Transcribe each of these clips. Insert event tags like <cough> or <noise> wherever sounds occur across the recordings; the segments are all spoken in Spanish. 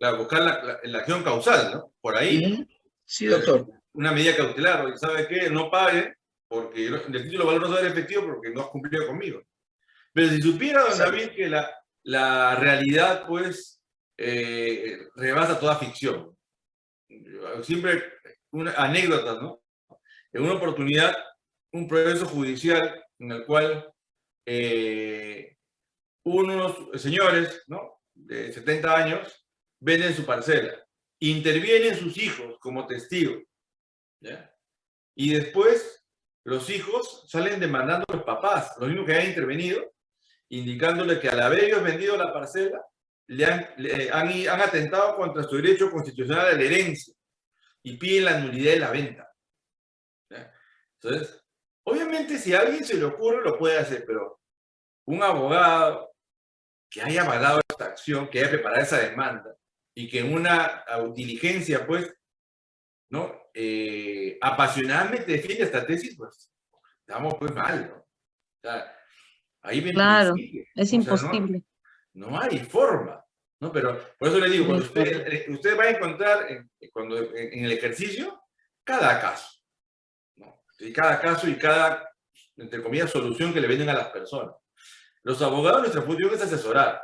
claro, buscar la, acción causal, ¿no? Por ahí. Sí, doctor. Una medida cautelar, ¿sabe qué? No pague, porque el título de valor no va a efectivo porque no has cumplido conmigo. Pero si supiera, don David, que la, la realidad, pues, eh, rebasa toda ficción. Siempre, una anécdota, ¿no? En una oportunidad, un proceso judicial en el cual eh, unos señores, ¿no? De 70 años, venden su parcela. Intervienen sus hijos como testigos. ¿ya? Y después los hijos salen demandando a los papás, los mismos que han intervenido, indicándole que al haber ellos vendido la parcela, le han, atentado contra su derecho constitucional a la herencia y piden la nulidad de la venta. Entonces, obviamente si a alguien se le ocurre lo puede hacer, pero un abogado que haya avalado esta acción, que haya preparado esa demanda y que en una diligencia, pues, ¿no? Eh, apasionadamente defiende esta tesis, pues, estamos pues mal, ¿no? O sea, claro, es imposible. No, hay forma, ¿no? Pero por eso le digo, cuando usted, usted va a encontrar en, cuando, en, el ejercicio cada caso, ¿no? Y cada caso y cada, entre comillas, solución que le venden a las personas. Los abogados, nuestra función es asesorar,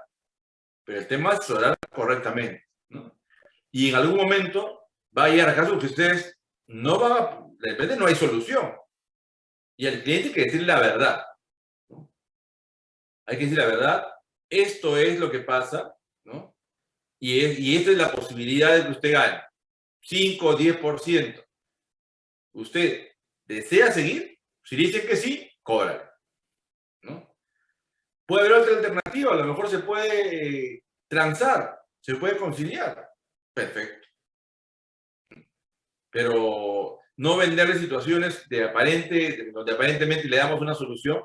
pero el tema es asesorar correctamente, ¿no? Y en algún momento va a llegar a casos que ustedes no van a, de repente no hay solución. Y al cliente hay que decirle la verdad hay que decir la verdad, esto es lo que pasa, ¿no? Y, es, y esta es la posibilidad de que usted gane 5 o 10%. ¿Usted desea seguir? Si dice que sí, cobra. ¿no? Puede haber otra alternativa, a lo mejor se puede transar, se puede conciliar. Perfecto. Pero no venderle situaciones de aparente, donde aparentemente le damos una solución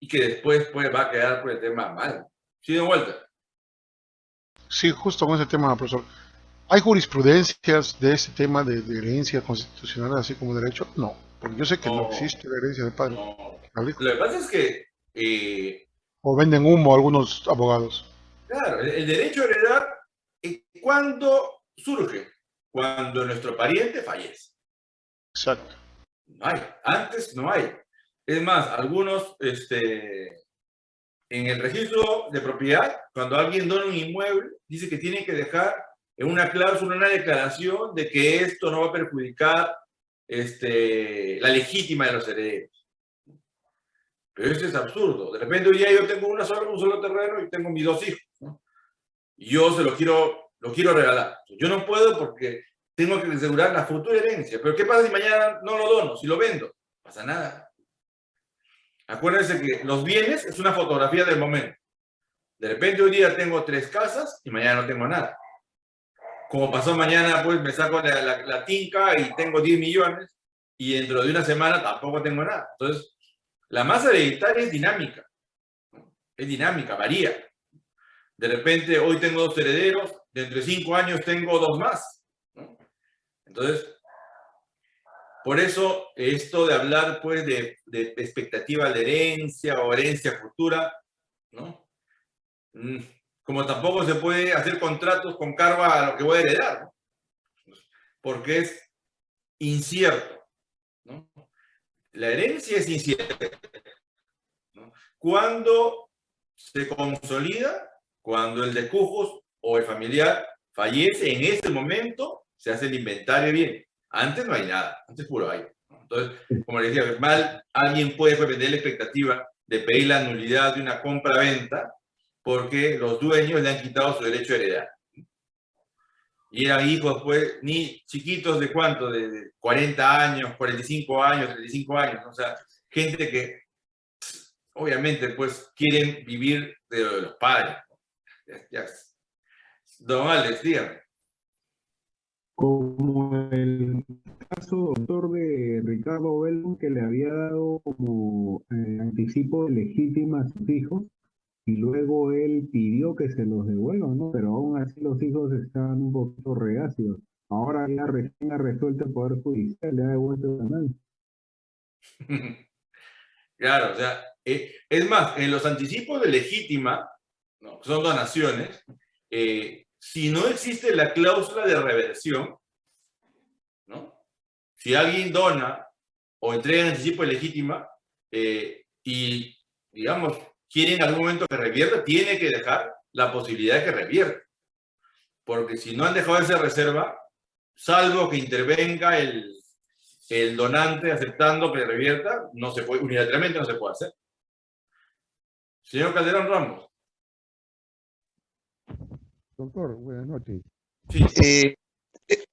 y que después pues, va a quedar por el tema mal. ¿Sí, de vuelta? Sí, justo con ese tema, profesor. ¿Hay jurisprudencias de ese tema de, herencia constitucional, así como derecho? No, porque yo sé que no, existe la herencia de padre. Lo que pasa es que... Eh, o venden humo algunos abogados. Claro, el, derecho a heredar, ¿cuándo surge? Cuando nuestro pariente fallece. Exacto. No hay, antes no hay. Es más, algunos, este, en el registro de propiedad, cuando alguien dona un inmueble, dice que tiene que dejar en una cláusula, una declaración de que esto no va a perjudicar este, la legítima de los herederos. Pero eso es absurdo. De repente hoy día yo tengo una sola, un solo terreno y tengo mis dos hijos. Y yo se lo quiero, lo quiero regalar. Yo no puedo porque tengo que asegurar la futura herencia. Pero ¿qué pasa si mañana no lo dono, si lo vendo? No pasa nada. Acuérdense que los bienes es una fotografía del momento. De repente hoy día tengo tres casas y mañana no tengo nada. Como pasó mañana, pues me saco la, la, tinca y tengo 10 millones y dentro de una semana tampoco tengo nada. Entonces, la masa hereditaria es dinámica. Es dinámica, varía. De repente hoy tengo dos herederos, dentro de cinco años tengo dos más. Entonces, por eso, esto de hablar pues de, de expectativa de herencia o herencia futura, ¿no? Mm, como tampoco se puede hacer contratos con cargo a lo que voy a heredar, ¿no? Porque es incierto, ¿no? La herencia es incierta. ¿no? Cuando se consolida, cuando el de cujos o el familiar fallece, en ese momento se hace el inventario bien. Antes no hay nada, antes puro hay. Entonces, como les decía, mal alguien puede vender la expectativa de pedir la nulidad de una compra-venta porque los dueños le han quitado su derecho a heredar. Y eran hijos, pues, ni chiquitos de cuánto, de 40 años, 45 años, 35 años, o sea, gente que obviamente, pues, quieren vivir de los padres. Don Alex, dígame como el caso, doctor, de Ricardo Belmont, que le había dado como eh, anticipo legítima a sus hijos, y luego él pidió que se los devuelvan, ¿no? Pero aún así los hijos estaban un poquito reacios. Ahora ya recién ha resuelto el Poder Judicial, le ha devuelto el canal. <laughs> Claro, o sea, eh, es más, en los anticipos de legítima, ¿no? son donaciones, eh, si no existe la cláusula de reversión, ¿no? Si alguien dona o entrega en anticipo legítima eh, y, digamos, quiere en algún momento que revierta, tiene que dejar la posibilidad de que revierta. Porque si no han dejado esa reserva, salvo que intervenga el, el donante aceptando que revierta, no se puede, unilateralmente no se puede hacer. Señor Calderón Ramos. Doctor, buenas noches. Eh,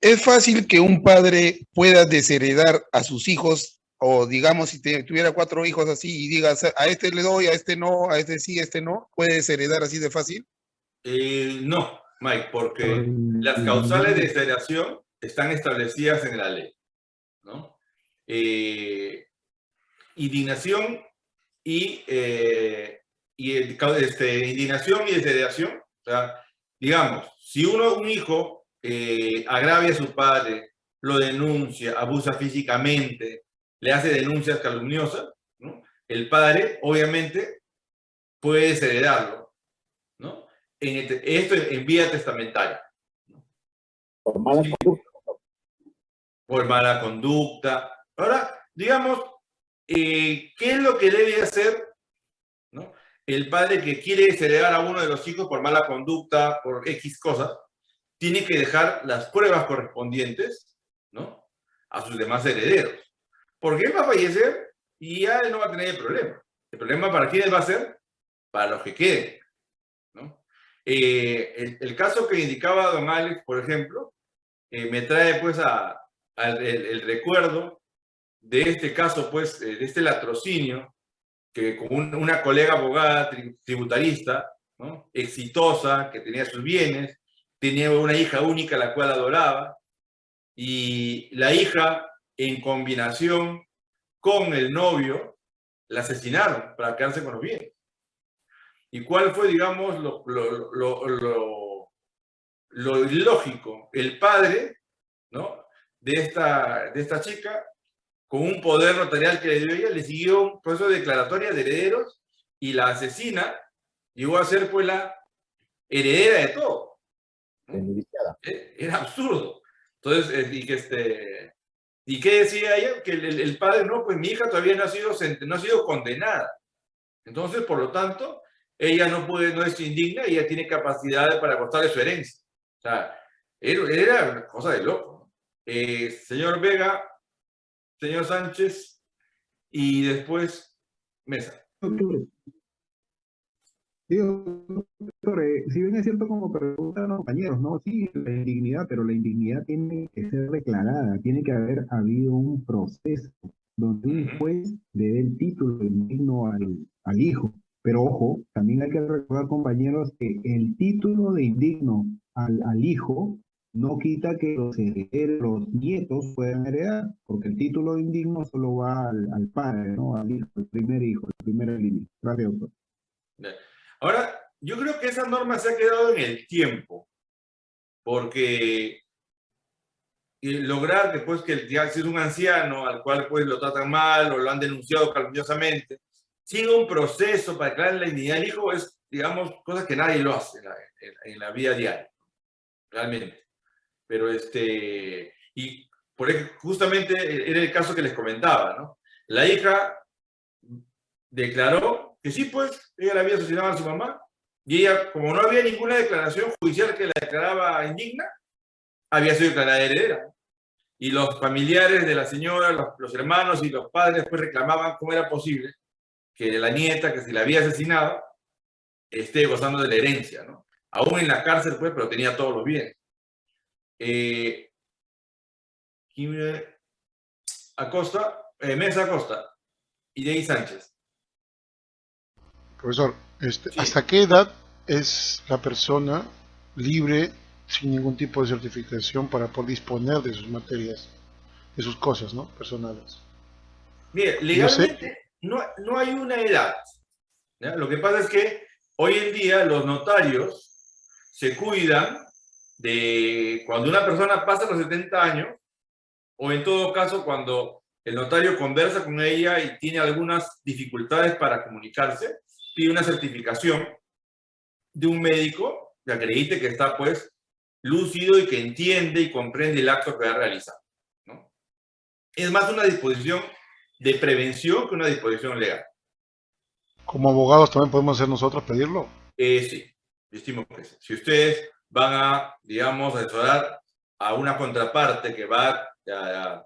es fácil que un padre pueda desheredar a sus hijos, o digamos, si tuviera cuatro hijos así y digas, a este le doy, a este no, a este sí, a este no, ¿puede desheredar así de fácil? Eh, no, Mike, porque las causales de desheredación están establecidas en la ley. ¿no? Eh, indignación y, y este, indignación y desheredación. O sea, digamos, si uno, un hijo, eh, agravia a su padre, lo denuncia, abusa físicamente, le hace denuncias calumniosas, ¿no? el padre, obviamente, puede desheredarlo, ¿no? En este, esto en vía testamentaria. Por mala conducta. Por mala conducta. Ahora, digamos, eh, ¿qué es lo que debe hacer. El padre que quiere desheredar a uno de los hijos por mala conducta, por X cosas, tiene que dejar las pruebas correspondientes, ¿no? A sus demás herederos. Porque él va a fallecer y ya él no va a tener el problema. El problema para quiénes va a ser? Para los que queden, ¿no? Eh, el, caso que indicaba don Alex, por ejemplo, eh, me trae pues a, el, recuerdo de este caso, pues, eh, de este latrocinio que con una colega abogada tributarista, exitosa, que tenía sus bienes, tenía una hija única la cual adoraba, y la hija, en combinación con el novio, la asesinaron para quedarse con los bienes. ¿Y cuál fue, digamos, lo, lo, lo, lo ilógico? El padre ¿no? de, esta, de esta chica con un poder notarial que le dio ella, le siguió un proceso de declaratoria de herederos y la asesina llegó a ser pues la heredera de todo. E, era absurdo. Entonces, eh, y que este, ¿y qué decía ella? Que el, padre, no, pues mi hija todavía no ha sido, no ha sido condenada. Entonces, por lo tanto, ella no puede, no es indigna y ella tiene capacidad para costarle su herencia. O sea, era, una cosa de loco. Eh, señor Vega, señor Sánchez, y después Mesa. Doctor, doctor eh, si bien es cierto como preguntan los compañeros, ¿no? Sí, la indignidad, pero la indignidad tiene que ser declarada, tiene que haber habido un proceso donde un juez le dé el título indigno al, al hijo. Pero ojo, también hay que recordar, compañeros, que el título de indigno al, al hijo no quita que los herederos, los nietos puedan heredar, porque el título indigno solo va al, padre, ¿no? Al hijo, el primer hijo, la primera línea. Gracias, doctor. Ahora, yo creo que esa norma se ha quedado en el tiempo, porque lograr después que ya si es un anciano al cual pues lo tratan mal o lo han denunciado calumniosamente, sigue un proceso para declarar la dignidad del hijo es, digamos, cosas que nadie lo hace en la vida diaria, realmente. Pero este, y por justamente era el caso que les comentaba, ¿no? La hija declaró que sí, pues, ella la había asesinado a su mamá, y ella, como no había ninguna declaración judicial que la declaraba indigna, había sido declarada heredera. Y los familiares de la señora, los, los, hermanos y los padres, pues reclamaban cómo era posible que la nieta, que se la había asesinado, esté gozando de la herencia, ¿no? Aún en la cárcel, pues, pero tenía todos los bienes. Eh, Acosta, eh, Mesa Acosta y Jay Sánchez. Profesor, este, ¿hasta qué edad es la persona libre sin ningún tipo de certificación para poder disponer de sus materias, de sus cosas ¿no? personales? Mire, legalmente no, no, hay una edad. Lo que pasa es que hoy en día los notarios se cuidan de cuando una persona pasa los 70 años, o en todo caso cuando el notario conversa con ella y tiene algunas dificultades para comunicarse, pide una certificación de un médico que acredite que está pues lúcido y que entiende y comprende el acto que va a realizar. ¿no? Es más una disposición de prevención que una disposición legal. Como abogados también podemos hacer nosotros pedirlo. Eh, sí, estimo que sí. Si ustedes van a, digamos, asesorar a una contraparte que va a,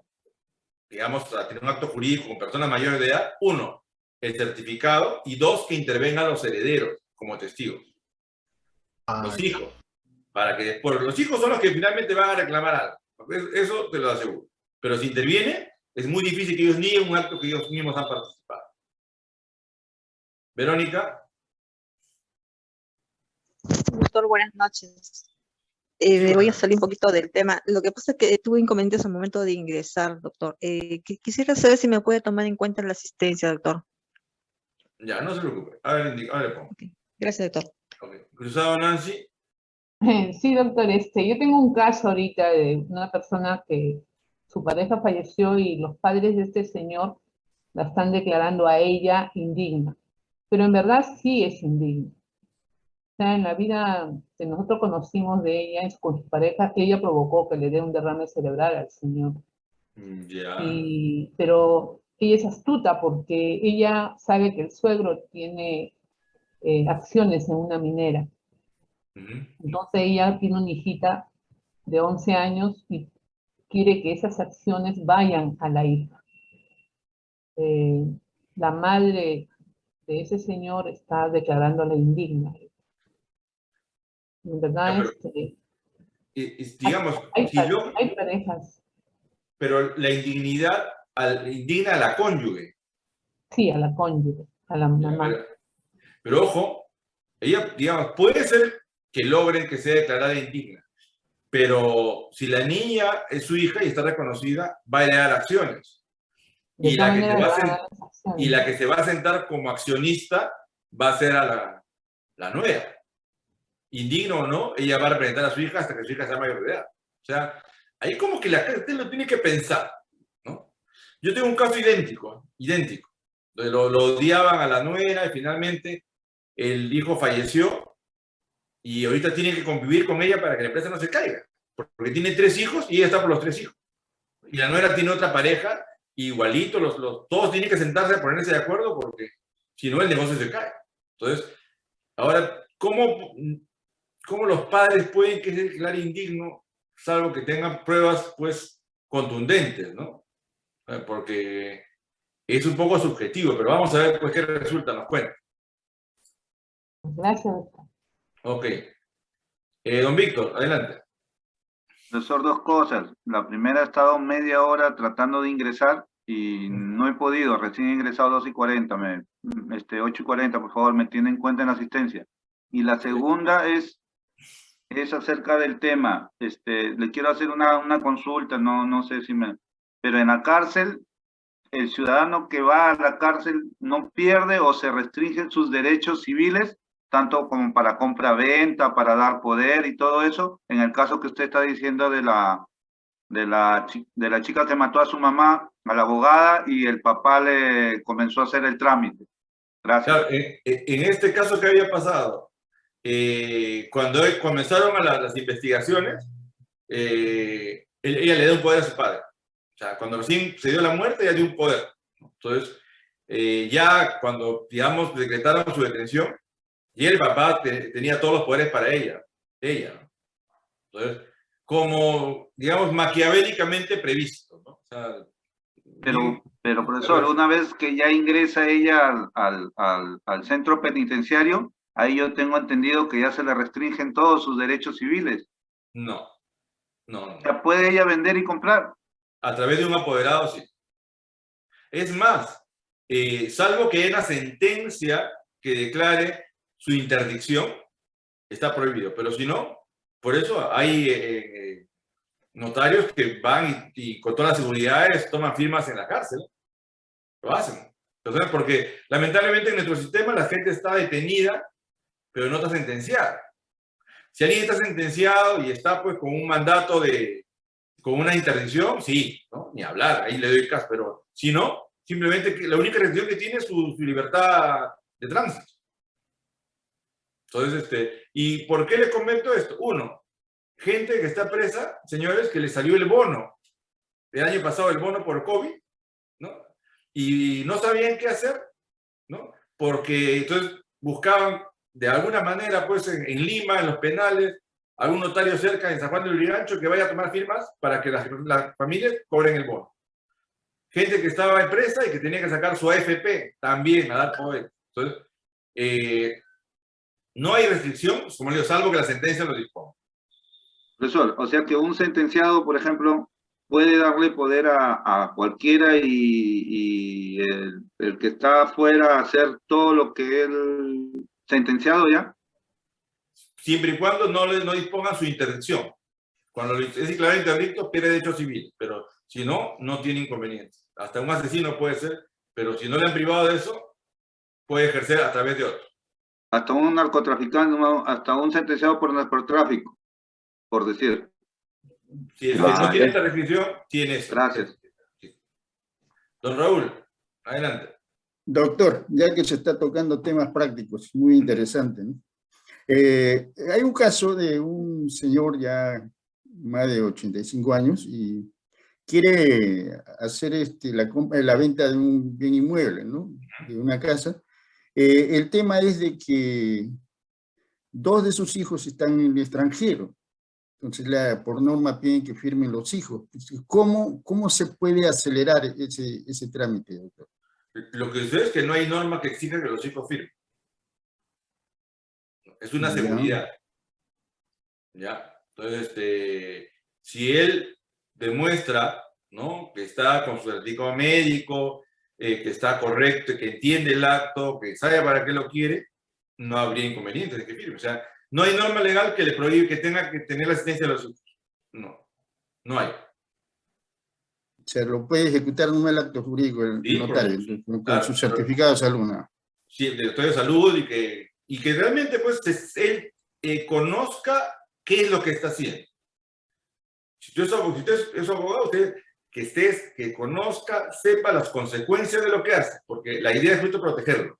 digamos, a tener un acto jurídico con personas mayores de edad, uno, el certificado, y dos, que intervengan los herederos como testigos. Ah, los hijos. Para que después, los hijos son los que finalmente van a reclamar algo. Eso te lo aseguro. Pero si interviene, es muy difícil que ellos nieguen un acto que ellos mismos han participado. Verónica. Doctor, buenas noches. Eh, voy a salir un poquito del tema. Lo que pasa es que tuve inconvenientes al momento de ingresar, doctor. Eh, qui- quisiera saber si me puede tomar en cuenta la asistencia, doctor. Ya, no se preocupe. A ver, a. Gracias, doctor. Cruzado, Nancy. <laughs> Sí, doctor, este, yo tengo un caso ahorita de una persona que su pareja falleció y los padres de este señor la están declarando a ella indigna. Pero en verdad sí es indigna. O sea, en la vida que nosotros conocimos de ella es con su pareja, ella provocó que le dé un derrame cerebral al señor. Mm. Y, pero ella es astuta porque ella sabe que el suegro tiene eh, acciones en una minera. Entonces ella tiene una hijita de 11 años y quiere que esas acciones vayan a la hija. Eh, la madre de ese señor está declarándola indigna. Verdad, este, digamos, hay, si pare- yo, hay parejas, pero la indignidad al, indigna a la cónyuge. sí, a la cónyuge, a la mamá. Pero, pero ojo, ella, digamos, puede ser que logren que sea declarada indigna, pero si la niña es su hija y está reconocida, va a heredar acciones. Y la, que se va a le van a sen- dar las acciones. y la que se va a sentar como accionista va a ser a la, la nuera. Indigno o no, ella va a representar a su hija hasta que su hija sea mayor de edad. O sea, ahí como que la gente lo tiene que pensar, ¿no? Yo tengo un caso idéntico, idéntico. Lo, lo odiaban a la nuera y finalmente el hijo falleció y ahorita tiene que convivir con ella para que la empresa no se caiga. Porque tiene tres hijos y ella está por los tres hijos. Y la nuera tiene otra pareja, igualito, los, los, todos tienen que sentarse a ponerse de acuerdo porque si no el negocio se cae. Entonces, ahora, ¿cómo, cómo los padres pueden que se declare indigno salvo que tengan pruebas pues contundentes, ¿no? Porque es un poco subjetivo, pero vamos a ver pues, qué resulta, nos cuenta. Gracias, doctor. Ok. Eh, don Víctor, adelante. Profesor, dos cosas. La primera he estado media hora tratando de ingresar y no he podido. Recién he ingresado 2 y 40, me, este, 8 y 40, por favor, me tienen en cuenta en la asistencia. Y la segunda es, es acerca del tema. Este, le quiero hacer una, una consulta, no, no sé si me... Pero en la cárcel, el ciudadano que va a la cárcel no pierde o se restringen sus derechos civiles tanto como para compra-venta, para dar poder y todo eso, en el caso que usted está diciendo de la, de, la, de la chica que mató a su mamá, a la abogada, y el papá le comenzó a hacer el trámite. Gracias. En, en este caso, ¿qué había pasado? Eh, cuando comenzaron a la- las investigaciones, eh, él- ella le da un poder a su padre. O sea, cuando recién se dio la muerte, ella dio un poder. Entonces, eh, ya cuando, digamos, decretaron su detención, y el papá te- tenía todos los poderes para ella, ella. Entonces, como, digamos, maquiavélicamente previsto. ¿no? O sea, Pero, pero profesor, una vez que ya ingresa ella al, al, al, al centro penitenciario, ahí yo tengo entendido que ya se le restringen todos sus derechos civiles. no, no, no. Ya puede ella vender y comprar. A través de un apoderado, sí. Es más, eh, salvo que haya una sentencia que declare su interdicción, está prohibido. Pero si no, por eso hay eh, eh, notarios que van y, y con todas las seguridades toman firmas en la cárcel. Lo hacen. Entonces, porque lamentablemente en nuestro sistema la gente está detenida, pero no está sentenciada. Si alguien está sentenciado y está pues con un mandato de, con una interdicción, sí, ¿no? Ni hablar, ahí le doy caso, pero si no, simplemente que la única restricción que tiene es su, su libertad de tránsito. Entonces, este, ¿y por qué les comento esto? Uno, gente que está presa, señores, que le salió el bono, el año pasado el bono por COVID, ¿no? Y no sabían qué hacer, ¿no? Porque entonces buscaban de alguna manera, pues en, Lima, en los penales, algún notario cerca en San Juan de Lurigancho que vaya a tomar firmas para que las, las familias cobren el bono. Gente que estaba en presa y que tenía que sacar su AFP también a dar poder. Entonces, eh, no hay restricción, como le digo, salvo que la sentencia lo disponga. Profesor, o sea que un sentenciado, por ejemplo, puede darle poder a, a cualquiera y, el, que está afuera hacer todo lo que él sentenciado ya. Siempre y cuando no, le, no disponga su intervención. Cuando es declarado interdicto, pierde derecho civil, pero si no, no tiene inconvenientes. Hasta un asesino puede ser, pero si no le han privado de eso, puede ejercer a través de otro. Hasta un narcotraficante, hasta un sentenciado por narcotráfico, por decir. Si es, no tiene esta restricción, tiene esto. Gracias. Don Raúl, adelante. Doctor, ya que se está tocando temas prácticos, muy interesante, ¿no? Eh, hay un caso de un señor ya más de 85 años y quiere hacer este, la, la venta de un bien inmueble, ¿no? De una casa. Eh, el tema es de que dos de sus hijos están en el extranjero. Entonces, la, por norma piden que firmen los hijos. ¿Cómo, cómo se puede acelerar ese, ese trámite, doctor? Lo que sucede es que no hay norma que exija que los hijos firmen. Es una Ya. seguridad. ¿Ya? Entonces, este, si él demuestra, ¿no? Que está con su certificado médico, eh, que está correcto, que entiende el acto, que sabe para qué lo quiere, no habría inconveniente de que firme. O sea, no hay norma legal que le prohíbe que tenga que tener la asistencia de los hijos. No, no hay. Se lo puede ejecutar en el acto jurídico el Sí, notario, con, Claro, su certificado de salud. ¿no? sí, el director de salud y que, y que realmente pues es- él eh, conozca qué es lo que está haciendo. Si es- es abogado, usted que estés, que conozca, sepa las consecuencias de lo que hace, porque la idea es justo protegerlo.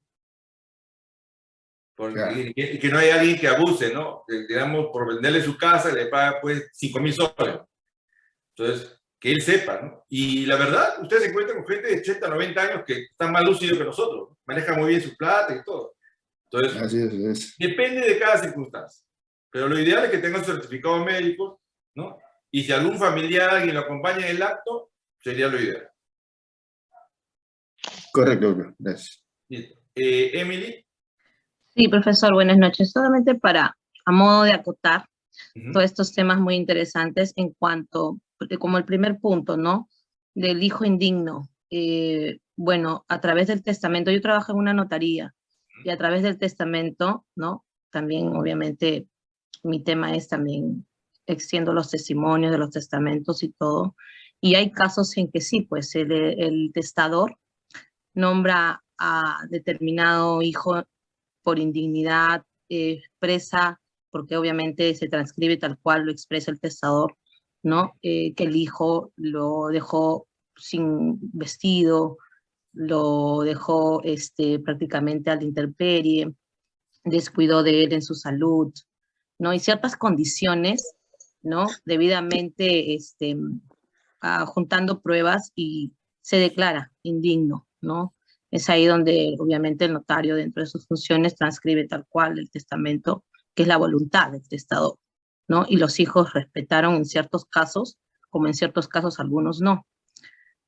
Porque, Claro. y, que, y que no haya alguien que abuse, ¿no? Que, digamos, por venderle su casa le paga pues 5 mil soles. Entonces, que él sepa, ¿no? Y la verdad, ustedes se encuentran con gente de 80, 90 años que están más lúcidos que nosotros, manejan muy bien su plata y todo. Entonces, Así es, es. depende de cada circunstancia. Pero lo ideal es que tengan certificado médico, ¿no? Y si algún familiar, alguien lo acompaña en el acto, sería lo ideal. Correcto. Gracias. Listo. Eh, Emily. Sí, profesor, buenas noches. Solamente para, a modo de acotar todos estos temas muy interesantes en cuanto, porque como el primer punto, ¿no? Del hijo indigno. Eh, bueno, a través del testamento, yo trabajo en una notaría y a través del testamento, ¿no? También, obviamente, mi tema es también extiendo los testimonios de los testamentos y todo. Y hay casos en que sí, pues el, el testador nombra a determinado hijo por indignidad, eh, expresa, porque obviamente se transcribe tal cual lo expresa el testador, ¿no? Eh, que el hijo lo dejó sin vestido, lo dejó este, prácticamente a la intemperie, descuidó de él en su salud, ¿no? Y ciertas condiciones, ¿no? Debidamente este, ah, juntando pruebas y se declara indigno, ¿no? Es ahí donde obviamente el notario dentro de sus funciones transcribe tal cual el testamento, que es la voluntad del testador, ¿no? Y los hijos respetaron en ciertos casos, como en ciertos casos algunos no.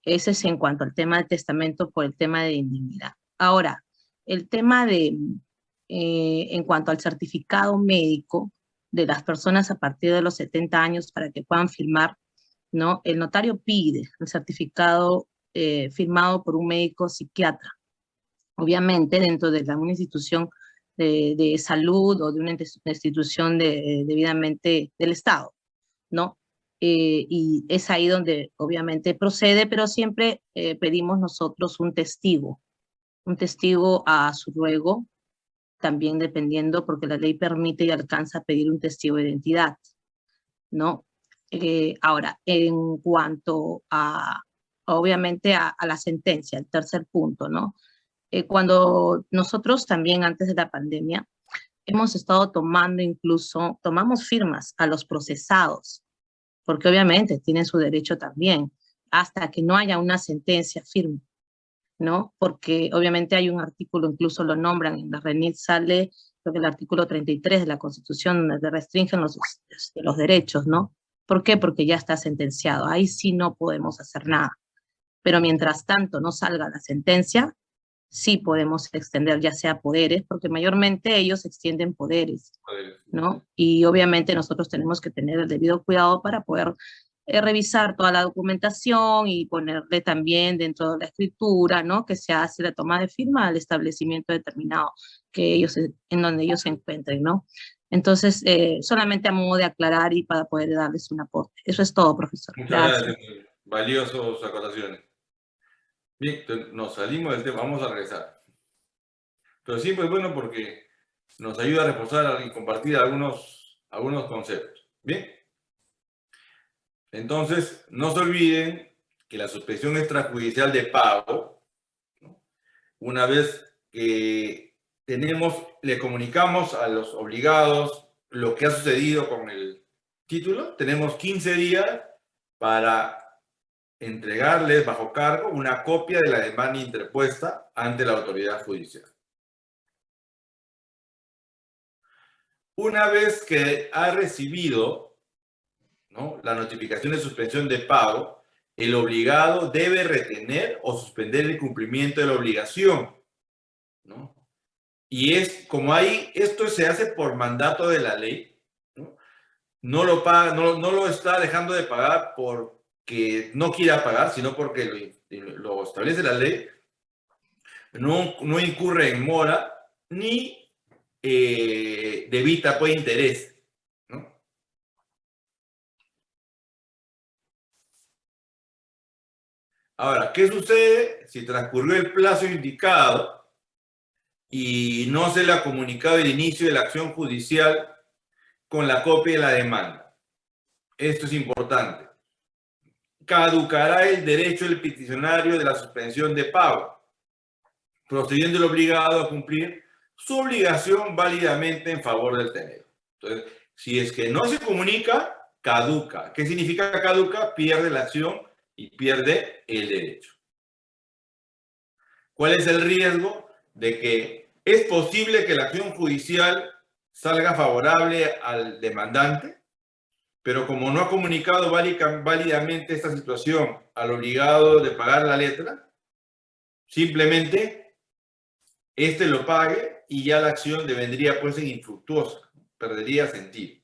Ese es en cuanto al tema del testamento por el tema de indignidad. Ahora, el tema de, eh, en cuanto al certificado médico de las personas a partir de los 70 años para que puedan firmar, ¿no? El notario pide el certificado eh, firmado por un médico psiquiatra. Obviamente, dentro de una institución de, salud o de una institución de, debidamente del Estado, ¿no? Eh, y es ahí donde obviamente procede, pero siempre eh, pedimos nosotros un testigo, un testigo a su ruego, también dependiendo, porque la ley permite y alcanza a pedir un testigo de identidad, ¿no? Eh, ahora, en cuanto a, obviamente, a, la sentencia, el tercer punto, ¿no? Eh, cuando nosotros también antes de la pandemia hemos estado tomando incluso, tomamos firmas a los procesados, porque obviamente tienen su derecho también, hasta que no haya una sentencia firme, ¿no? Porque obviamente hay un artículo, incluso lo nombran, en la RENIT sale, creo que el artículo 33 de la Constitución, donde restringen los, los derechos, ¿no? ¿Por qué? Porque ya está sentenciado, ahí sí no podemos hacer nada. Pero mientras tanto no salga la sentencia, sí podemos extender ya sea poderes, porque mayormente ellos extienden poderes, ¿no? Y obviamente nosotros tenemos que tener el debido cuidado para poder eh, revisar toda la documentación y ponerle también dentro de la escritura, ¿no? Que se hace la toma de firma al establecimiento determinado que ellos, en donde ellos se encuentren, ¿no? Entonces, eh, solamente a modo de aclarar y para poder darles un aporte. Eso es todo, profesor. Muchas gracias. Valiosos acotaciones. Bien, nos salimos del tema, vamos a regresar. Pero siempre es bueno porque nos ayuda a reforzar y compartir algunos, algunos conceptos. Bien. Entonces, no se olviden que la suspensión extrajudicial de pago, una vez que tenemos, le comunicamos a los obligados lo que ha sucedido con el título, tenemos 15 días para entregarles bajo cargo una copia de la demanda interpuesta ante la autoridad judicial. Una vez que ha recibido la notificación de suspensión de pago, el obligado debe retener o suspender el cumplimiento de la obligación. Y es como ahí, esto se hace por mandato de la ley, no, no lo, paga, no, no lo está dejando de pagar por que no quiera pagar, sino porque lo, establece la ley, no, incurre en mora ni eh, debita pues interés. Ahora, ¿qué sucede si transcurrió el plazo indicado y no se le ha comunicado el inicio de la acción judicial con la copia de la demanda? Esto es importante caducará el derecho del peticionario de la suspensión de pago, procediendo el obligado a cumplir su obligación válidamente en favor del tenedor. Entonces, si es que no se comunica, caduca. ¿Qué significa caduca? Pierde la acción y pierde el derecho. ¿Cuál es el riesgo? De que es posible que la acción judicial salga favorable al demandante, pero como no ha comunicado válidamente esta situación al obligado de pagar la letra, simplemente este lo pague y ya la acción devendría pues infructuosa, perdería sentido.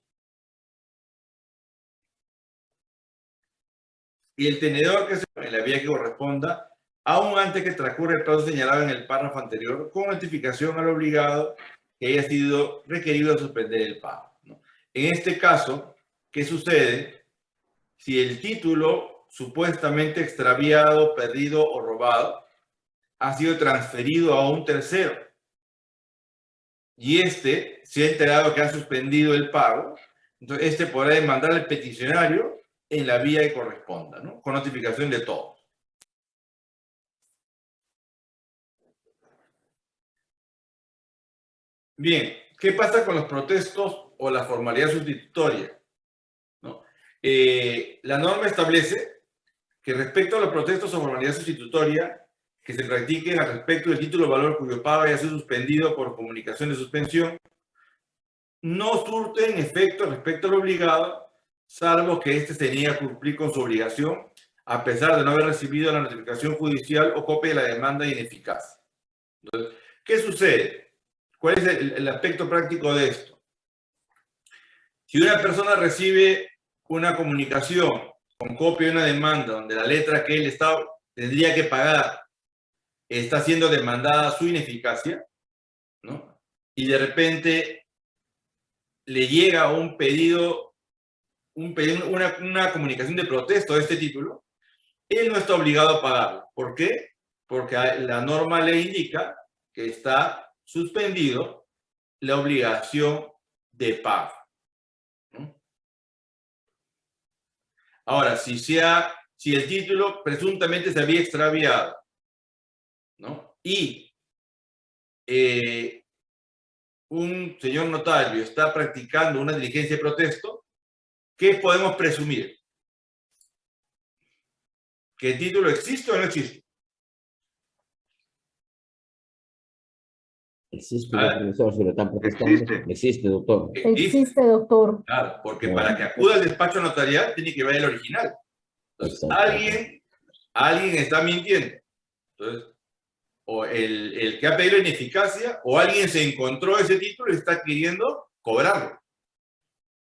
Y el tenedor que se en la vía que corresponda, aún antes que transcurra el plazo señalado en el párrafo anterior, con notificación al obligado que haya sido requerido a suspender el pago. En este caso, ¿Qué sucede si el título supuestamente extraviado, perdido o robado ha sido transferido a un tercero? Y este se ha enterado que ha suspendido el pago, entonces este podrá demandar al peticionario en la vía que corresponda, ¿no? con notificación de todos. Bien, ¿qué pasa con los protestos o la formalidad sustitutoria? Eh, la norma establece que respecto a los protestos o formalidad sustitutoria que se practiquen al respecto del título de valor cuyo pago haya sido suspendido por comunicación de suspensión, no surten efecto respecto al obligado, salvo que éste se niegue a cumplir con su obligación, a pesar de no haber recibido la notificación judicial o copia de la demanda ineficaz. ¿qué sucede? ¿Cuál es el aspecto práctico de esto? Si una persona recibe una comunicación con copia de una demanda donde la letra que él está, tendría que pagar está siendo demandada su ineficacia, ¿no? Y de repente le llega un pedido, un una, una comunicación de protesto de este título, él no está obligado a pagarlo. ¿Por qué? Porque la norma le indica que está suspendido la obligación de pago. Ahora, si, sea, si el título presuntamente se había extraviado, ¿no? Y eh, un señor notario está practicando una diligencia de protesto, ¿qué podemos presumir? ¿Que el título existe o no existe? Existe, Ah, profesor, si lo están protestando. existe. Existe, doctor. Existe, Existe, doctor. claro, porque para que acuda al despacho notarial tiene que ver el original. Entonces, alguien, alguien está mintiendo. Entonces, o el, el que ha pedido ineficacia, o alguien se encontró ese título y está queriendo cobrarlo.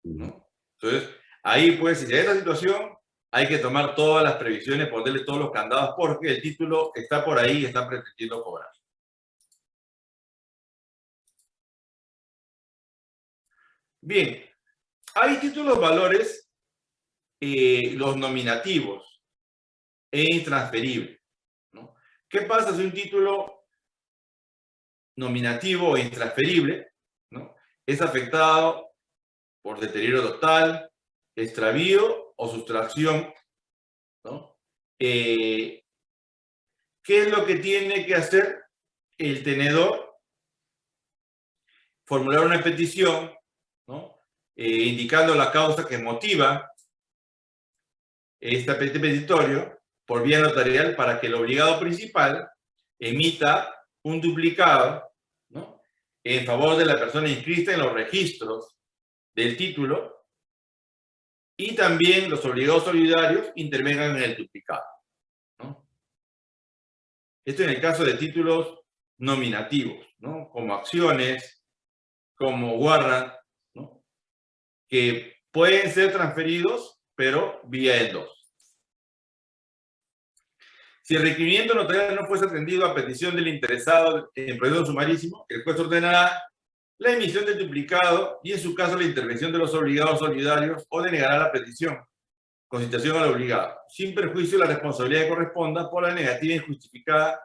¿no? Entonces, ahí pues, si hay esa situación, hay que tomar todas las previsiones, ponerle todos los candados, porque el título está por ahí y está pretendiendo cobrar. Bien, hay títulos valores, eh, los nominativos e intransferibles. ¿no? ¿Qué pasa si un título nominativo o intransferible es afectado por deterioro total, extravío o sustracción? Eh, ¿Qué es lo que tiene que hacer el tenedor? Formular una petición. Eh, indicando la causa que motiva este petitorio por vía notarial para que el obligado principal emita un duplicado en favor de la persona inscrita en los registros del título y también los obligados solidarios intervengan en el duplicado. Esto en el caso de títulos nominativos, ¿no? como acciones, como warrant. Que pueden ser transferidos, pero vía el 2. Si el requerimiento notarial no fuese atendido a petición del interesado en proceso sumarísimo, el juez ordenará la emisión del duplicado y en su caso la intervención de los obligados solidarios o denegará la petición con citación al obligado, sin perjuicio de la responsabilidad que corresponda por la negativa injustificada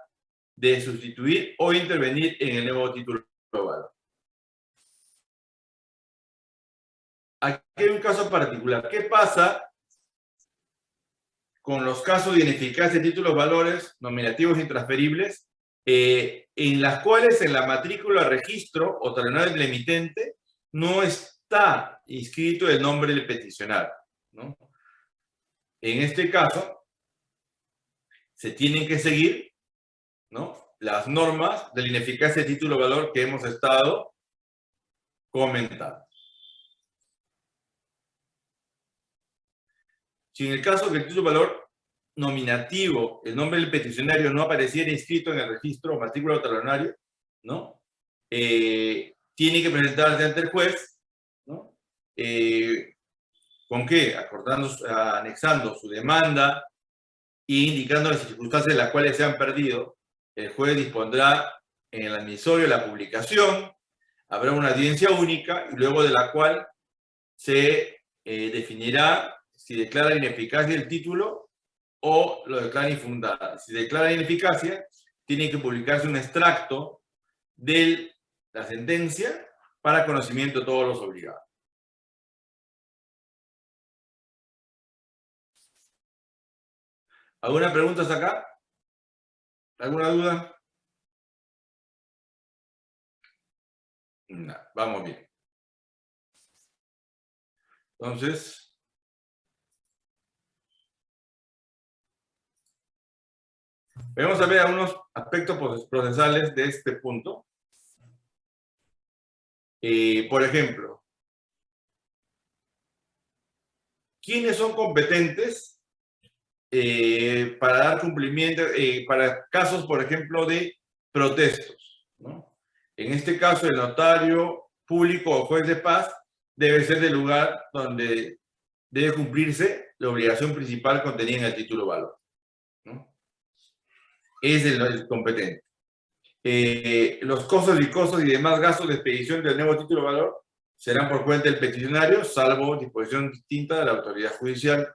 de sustituir o intervenir en el nuevo título global. Hay un caso particular. ¿Qué pasa con los casos de ineficacia de títulos valores nominativos intransferibles eh, en las cuales en la matrícula registro o talonario del emitente no está inscrito el nombre del peticionario? En este caso, se tienen que seguir las normas de ineficacia de título valor que hemos estado comentando. Si en el caso que el título valor nominativo, el nombre del peticionario no apareciera inscrito en el registro o matrícula talonario, ¿no? Eh, tiene que presentarse ante el juez, ¿no? Eh, ¿Con qué? Acordando, anexando su demanda e indicando las circunstancias en las cuales se han perdido, el juez dispondrá en el admisorio la publicación, habrá una audiencia única y luego de la cual se eh, definirá si declara ineficacia el título o lo declara infundada. Si declara ineficacia, tiene que publicarse un extracto de la sentencia para conocimiento de todos los obligados. ¿Alguna pregunta hasta acá? ¿Alguna duda? No, vamos bien. Entonces, vamos a ver algunos aspectos procesales de este punto. Eh, por ejemplo, ¿quiénes son competentes eh, para dar cumplimiento, eh, para casos, por ejemplo, de protestos? ¿no? En este caso, el notario público o juez de paz debe ser del lugar donde debe cumplirse la obligación principal contenida en el título valor. ¿no? Es el, el competente. Eh, los costos y costos y demás gastos de expedición del nuevo título valor serán por cuenta del peticionario, salvo disposición distinta de la autoridad judicial